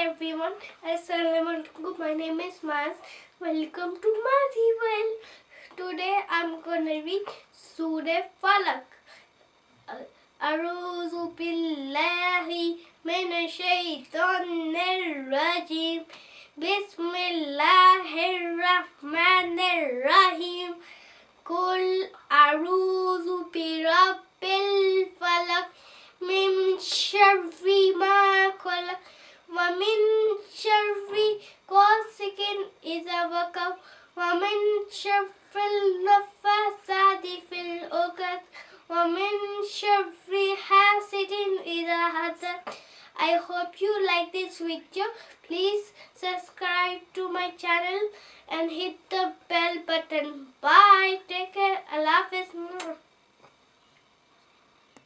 everyone, Assalamualaikum. My name is Maz. Welcome to Mazi World. Today I'm gonna read Surah Falak. أعوذ بالله من الشيطان الرجيم بسم الله الرحمن الرحيم قل إذا وقب ومن شر النفاثات في العقد ومن شر حاسد إذا حسد I hope you like this video. Please subscribe to my channel and hit the bell button. Bye. Take care. Allah Hafiz.